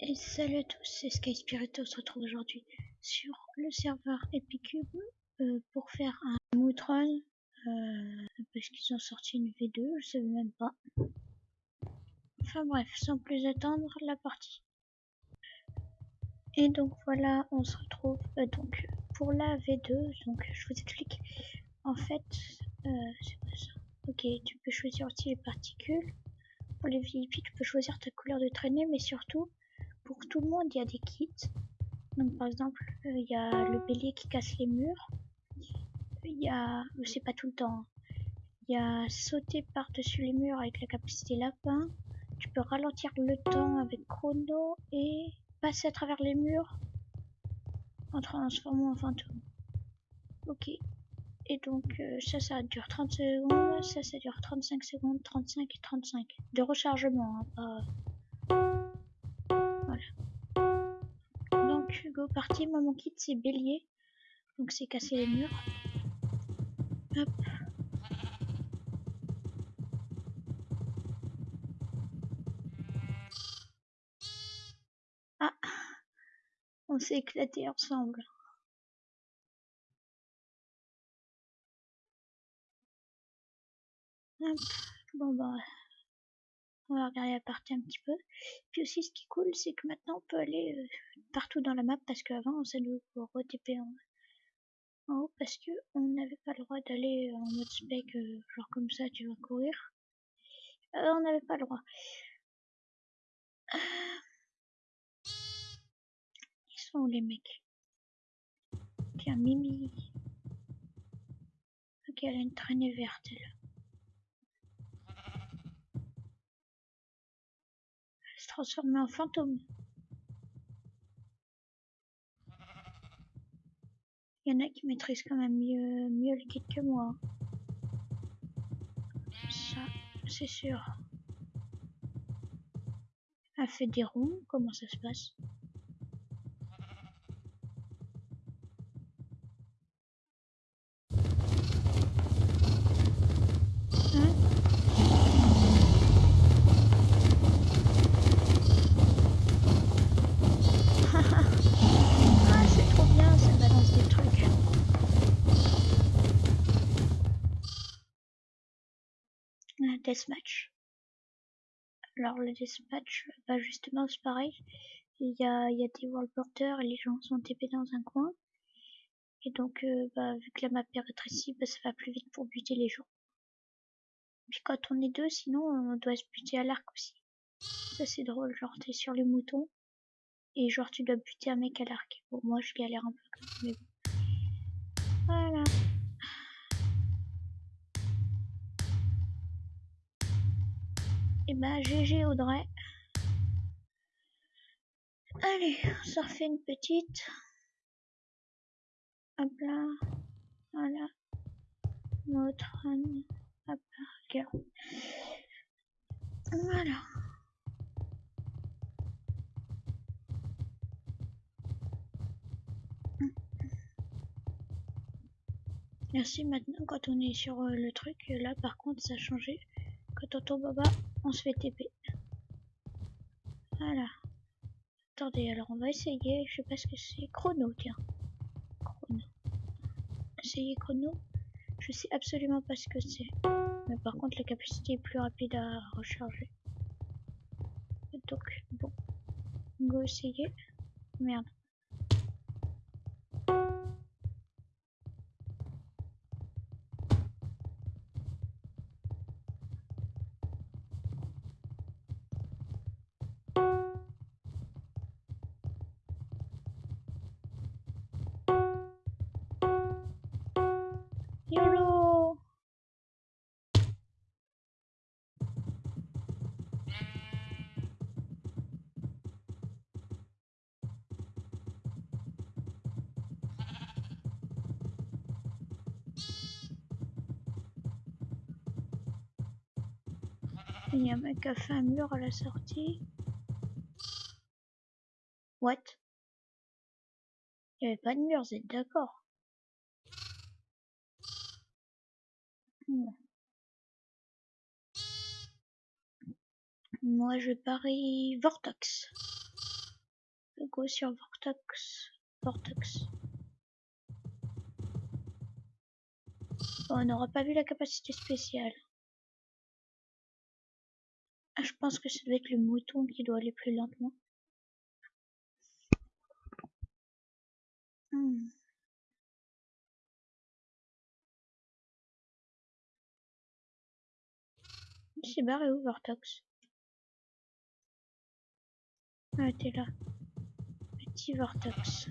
Et salut à tous, c'est Sky Spirit, on se retrouve aujourd'hui sur le serveur Epicube euh, pour faire un Moutron euh, parce qu'ils ont sorti une V2, je sais même pas. Enfin bref, sans plus attendre, la partie. Et donc voilà, on se retrouve euh, donc pour la V2, donc je vous explique. En fait, c'est quoi ça Ok, tu peux choisir aussi les particules. Pour les VIP, tu peux choisir ta couleur de traînée, mais surtout pour tout le monde, il y a des kits. Donc par exemple, euh, il y a le bélier qui casse les murs. Il y a, c'est pas tout le temps. Hein. Il y a sauter par-dessus les murs avec la capacité lapin. Tu peux ralentir le temps avec chrono et passer à travers les murs en transformant en fantôme. Ok. Et donc euh, ça, ça dure 30 secondes, ça, ça dure 35 secondes, 35 et 35. De rechargement, hein, pas... go parti. Moi, mon kit, c'est bélier. Donc, c'est casser les murs. Hop. Ah On s'est éclaté ensemble. Hop. Bon, bah... On va regarder la partie un petit peu. Puis aussi, ce qui est cool, c'est que maintenant, on peut aller euh, partout dans la map, parce qu'avant, ça nous re-TP en, haut, parce que on n'avait pas le droit d'aller en mode spec, euh, genre comme ça, tu vas courir. Euh, on n'avait pas le droit. Ils sont où les mecs? Tiens, Mimi. Ok, elle a une traînée verte, là. Transformer en fantôme. Il y en a qui maîtrisent quand même mieux, mieux le kit que moi. Ça, c'est sûr. Elle fait des ronds, comment ça se passe? Deathmatch. Alors le deathmatch, bah justement c'est pareil. Il y a, il y a des world porteurs les gens sont TP dans un coin. Et donc euh, bah, vu que la map est rétrécie, bah, ça va plus vite pour buter les gens. Puis quand on est deux, sinon on doit se buter à l'arc aussi. Ça c'est drôle, genre t'es sur les moutons et genre tu dois buter un mec à l'arc. Bon moi je galère un peu. Bah GG Audrey. Allez, on s'en refait une petite. Hop là. Voilà. Notre Hop là, Voilà. Merci maintenant quand on est sur euh, le truc, là par contre ça a changé. Quand on tombe bas, on se fait TP. Voilà. Attendez, alors on va essayer, je sais pas ce que c'est. Chrono, tiens. Chrono. Essayer chrono. Je sais absolument pas ce que c'est. Mais par contre, la capacité est plus rapide à recharger. Donc, bon. Go essayer. Merde. Il y a un mec qui a fait un mur à la sortie. What? Il n'y avait pas de mur, vous êtes d'accord? Moi je parie Vortex. go sur Vortex. Vortex. on n'aura pas vu la capacité spéciale. Ah, je pense que ça doit être le mouton qui doit aller plus lentement. Hmm. C'est barré où Vortex Ah t'es là. Petit Vortex.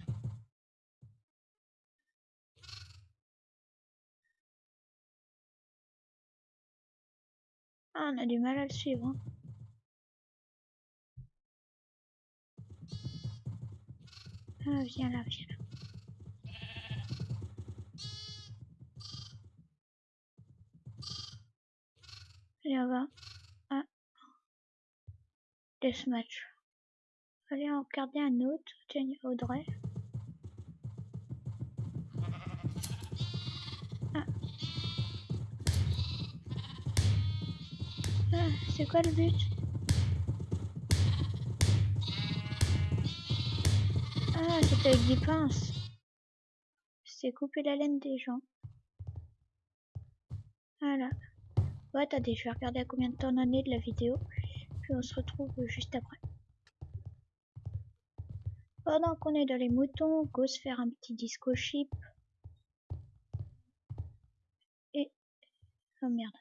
Ah on a du mal à le suivre. Hein. Ah viens là, viens là. Allez, on va. Ah. Deathmatch. Allez, on regarder un autre. Tiens, Audrey. Ah. ah c'est quoi le but? Ah, c'était avec des pinces. C'est couper la laine des gens. Voilà. Ouais, attendez, je vais regarder à combien de temps on en est de la vidéo. Puis on se retrouve juste après. Pendant qu'on est dans les moutons, go se faire un petit disco chip. Et... Oh merde.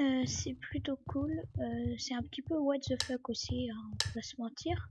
Euh, c'est plutôt cool. Euh, c'est un petit peu what the fuck aussi, hein, on va se mentir.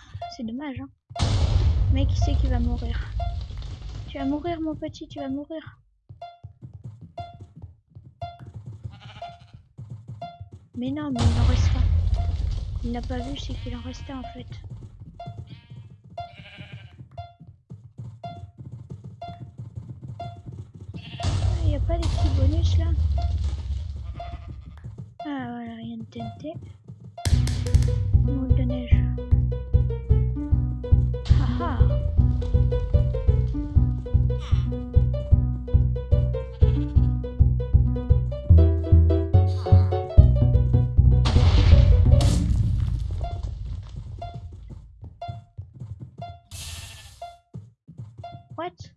c'est dommage. Hein. Mais qui sait qui va mourir? Tu vas mourir mon petit, tu vas mourir. Mais non, mais il en reste pas. Il n'a pas vu, c'est qu'il en restait en fait. Il n'y a pas des petits bonus là? Ah voilà, il y a une TNT. De neige. What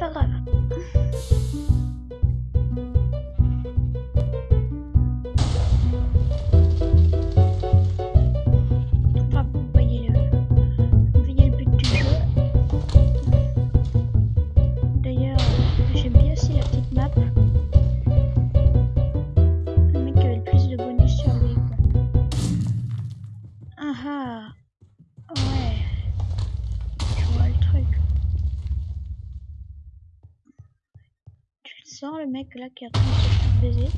c'est pas là qui a tout baiser,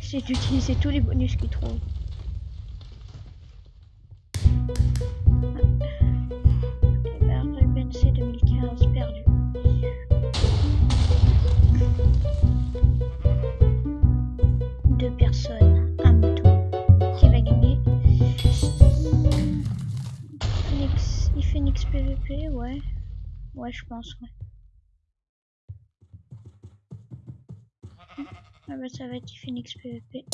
c'est d'utiliser tous les bonus qu'ils qu'il trouve. BNC 2015 perdu. Deux personnes, un mouton qui va gagner. Il fait une XPVP, ouais. Ouais, je pense, ouais. Ah bah ça va être Phoenix PVP.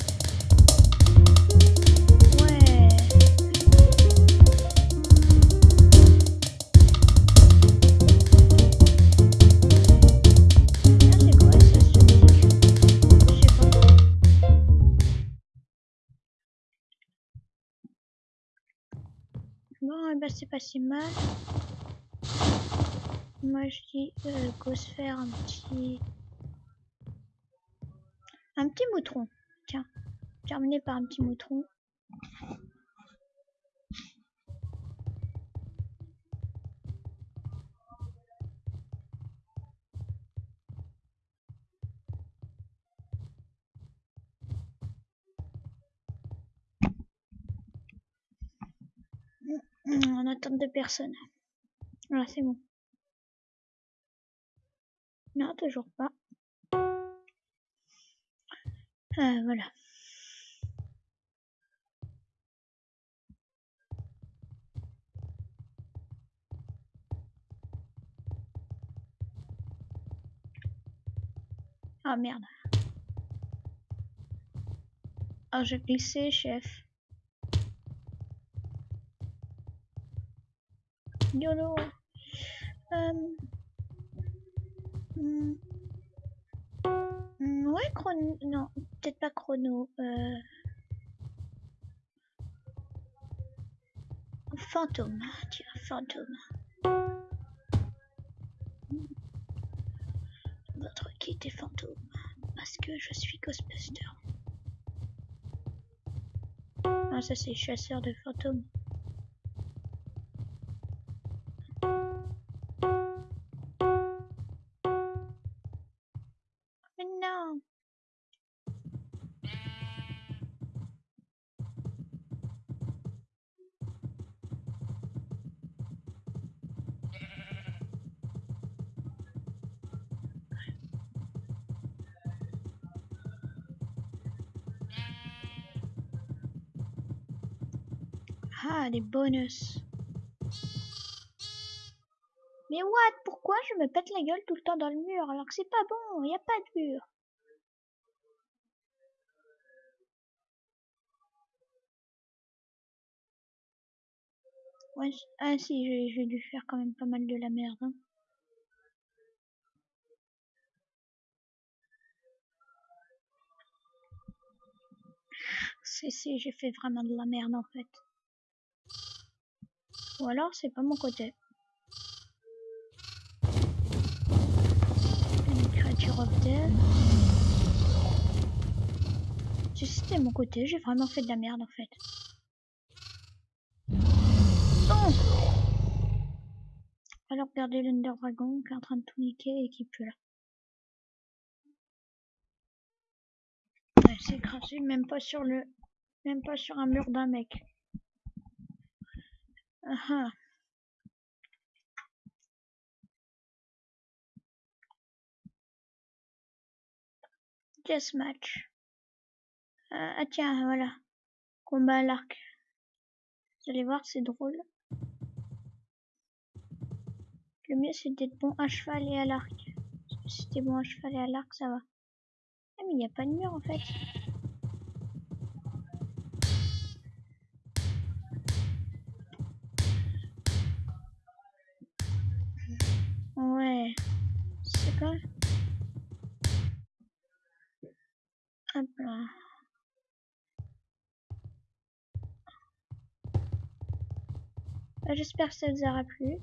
Ouais. Ah. Bon, ben, c'est pas si mal. Moi, je dis euh, go se faire un petit... Un petit moutron. Tiens. Terminé par un petit moutron. En attente de personne. Voilà, c'est bon. Non, toujours pas. Euh, voilà. Ah merde. Ah, j'ai glissé, chef. YOLO. Chrono. Euh... Fantôme. Tiens, fantôme. Votre kit est fantôme. Parce que je suis Ghostbuster. Ah, ça c'est chasseur de fantômes. Ah, des bonus. Mais what? Pourquoi je me pète la gueule tout le temps dans le mur alors que c'est pas bon? Il a pas de mur. Ouais, ah si, j'ai dû faire quand même pas mal de la merde. hein. Si, j'ai fait vraiment de la merde en fait. Ou alors c'est pas mon côté. Une créature of death. Si c'était mon côté, j'ai vraiment fait de la merde en fait. Non Alors regardez l'Under Dragon qui est en train de tout niquer et qui pue là. Ouais, c'est écrasé même pas sur le même pas sur un mur d'un mec. Ah ah. Deathmatch. Euh, ah tiens, voilà. Combat à l'arc. Vous allez voir, c'est drôle. Le mieux c'est d'être bon à cheval et à l'arc. Si t'es bon à cheval et à l'arc, ça va. Ah mais il n'y a pas de mur en fait. Hop là. Bah, J'espère que ça vous aura plu.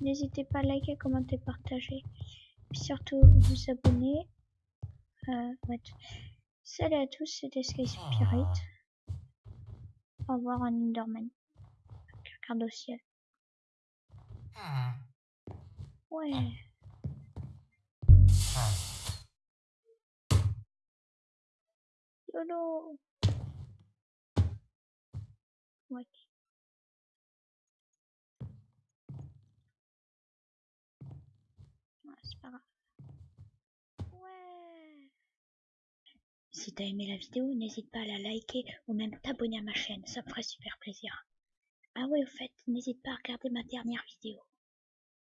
N'hésitez pas à liker, commenter, partager. Et surtout vous abonner. Euh, ouais. Salut à tous, c'était Sky Spirit. Au revoir un Enderman. Regarde au ciel. Ouais. Ouais. Si t'as aimé la vidéo, n'hésite pas à la liker ou même t'abonner à ma chaîne, ça me ferait super plaisir. Ah ouais, au fait, n'hésite pas à regarder ma dernière vidéo.